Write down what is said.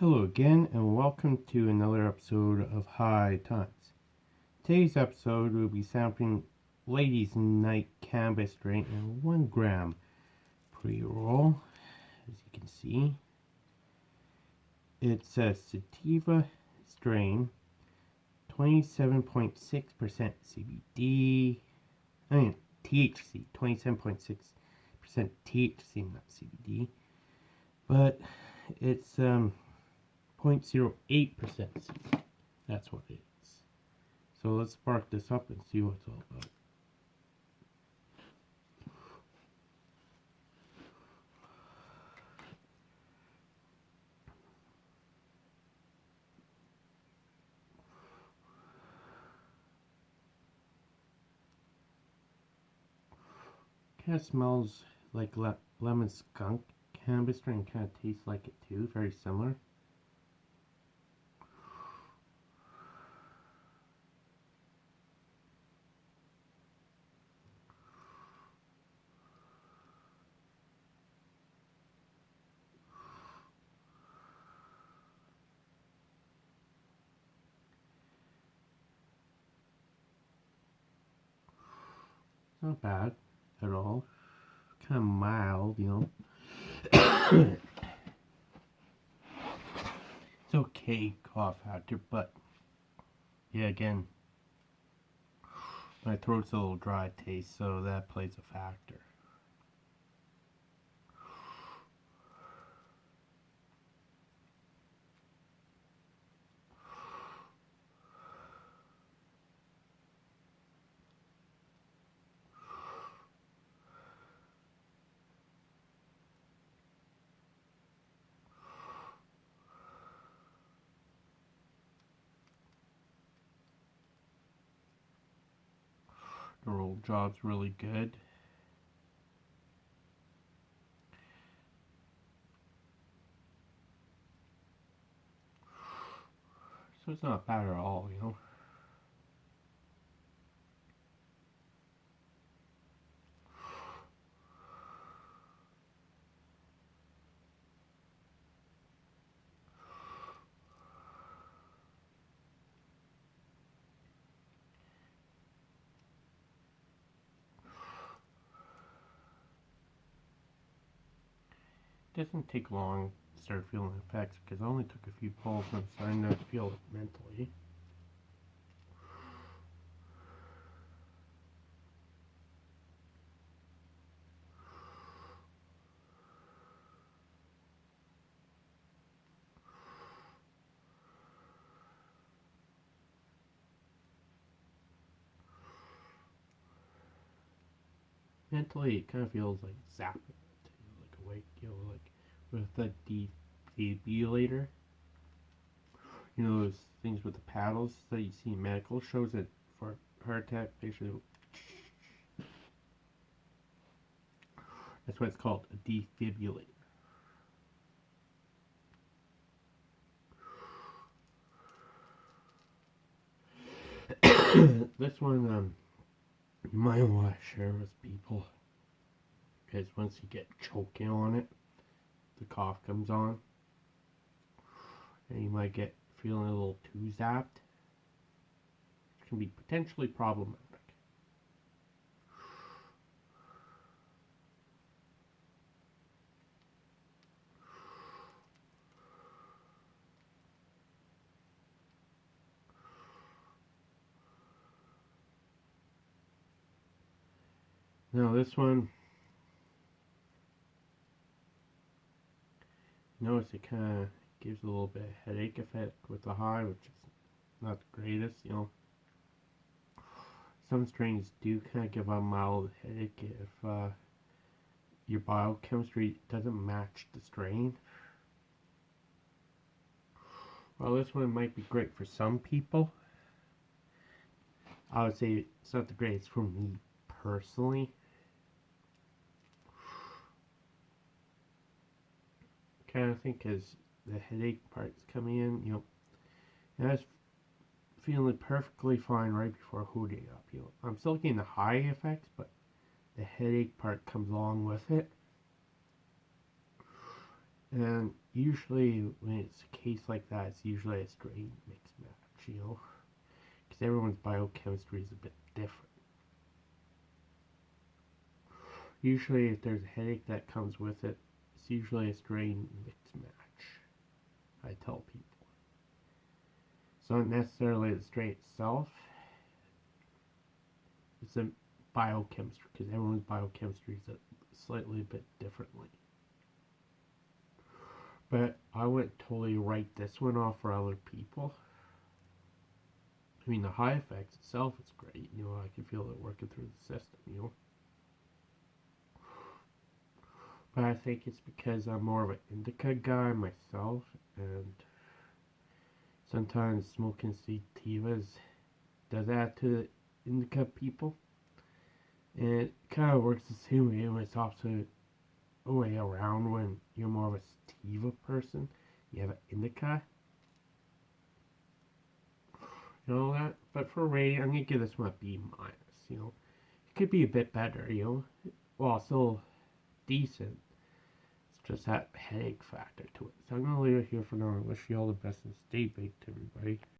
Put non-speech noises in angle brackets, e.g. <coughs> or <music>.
Hello again, and welcome to another episode of High Times. Today's episode will be sampling Ladies Night Cannabis Strain in 1 gram pre roll, as you can see. It's a sativa strain, 27.6% CBD, I mean THC, 27.6% THC, not CBD, but it's um 0.08%. That's what it is. So let's spark this up and see what it's all about. Kind of smells like le lemon skunk. Cannabis strain kind of tastes like it too, very similar. Not bad at all. Kind of mild, you know. it's okay cough factor, but yeah, again, my throat's a little dry taste, so that plays a factor. Roll job's really good. So it's not bad at all, you know. Doesn't take long to start feeling the effects because I only took a few pulls and I'm starting to feel it mentally. Mentally, it kind of feels like zapping, like you know, like with the de defibrillator. You know those things with the paddles that you see in medical shows that for heart attack patients. That's what it's called, a defibrillator. <coughs> this one um, you might want to share with people because once you get choking on it the cough comes on and you might get feeling a little too zapped. It can be potentially problematic. Now this one Notice it kind of gives a little bit of headache effect with the high, which is not the greatest, you know. Some strains do kind of give a mild headache if uh, your biochemistry doesn't match the strain. Well, this one might be great for some people. I would say it's not the greatest for me personally. Kind of thing because the headache part's coming in, you know, and I was feeling perfectly fine right before hooting up, you know. I'm still getting the high effects, but the headache part comes along with it. And usually when it's a case like that, it's usually a strain mix match, you know, because everyone's biochemistry is a bit different. Usually, if there's a headache that comes with it, it's usually a strain mix match. I tell people. It's not necessarily the strain itself. It's a biochemistry because everyone's biochemistry is slightly bit differently. But I wouldn't totally write this one off for other people. I mean, the high effects itself is great. You know, I can feel it working through the system, you know. But I think it's because I'm more of an indica guy myself, and sometimes smoking sativas does add to the indica people. And it kind of works the same way when it's also a way around when you're more of a sativa person. You have an indica. You know that? But for Ray, I'm going to give this one a B minus, you know. It could be a bit better, you know. Well, still decent. Just that headache factor to it. So I'm going to leave it here for now. I wish you all the best and stay baked, everybody.